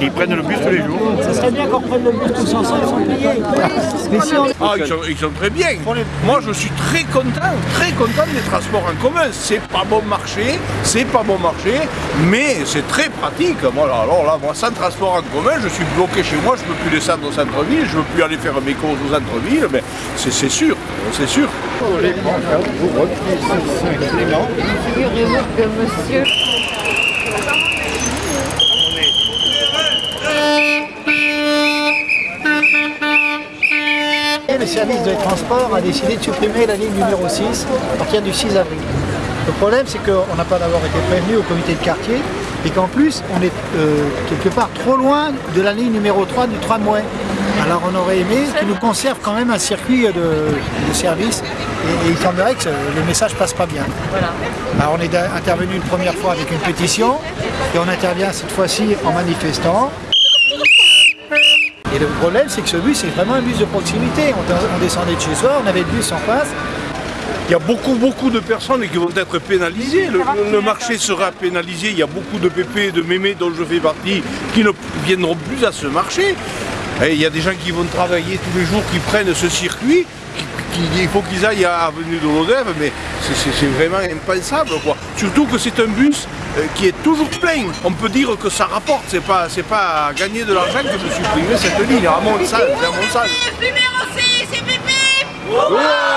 Ils prennent le bus tous les jours. Ça serait bien qu'on prenne le bus tous ensemble sans payer. Mais si on... Ah, ils sont, ils sont très bien. Moi, je suis très content, très content des transports en commun. C'est pas bon marché, c'est pas bon marché, mais c'est très pratique. Voilà, alors là, moi, sans transport en commun, je suis bloqué chez moi, je peux plus descendre au centre-ville, je peux plus aller faire mes courses au centre-ville, mais c'est c'est sûr, c'est sûr. Figurez-vous que monsieur Le service de transport a décidé de supprimer la ligne numéro 6 à partir du 6 avril. Le problème, c'est qu'on n'a pas d'abord été prévenu au comité de quartier et qu'en plus, on est euh, quelque part trop loin de la ligne numéro 3 du tramway. Alors on aurait aimé qu'ils nous conservent quand même un circuit de, de service et, et il semblerait que le message passe pas bien. Alors on est intervenu une première fois avec une pétition et on intervient cette fois-ci en manifestant. Et le problème, c'est que ce bus, c'est vraiment un bus de proximité. On, on descendait de chez soi, on avait le bus en face. Il y a beaucoup, beaucoup de personnes qui vont être pénalisées. Le, le marché sera pénalisé. Il y a beaucoup de pépés, de mémés dont je fais partie qui ne viendront plus à ce marché. Et il y a des gens qui vont travailler tous les jours, qui prennent ce circuit. qui- qui- il faut qu'ils aillent à Avenue de l'Odève, mais c'est vraiment impensable. Quoi. Surtout que c'est un bus euh, qui est toujours plein. On peut dire que ça rapporte, c'est pas, pas à gagner de l'argent que de supprimer cette ligne. À mon sens, c'est à mon sens. Numéro 6, c'est pipi Ouais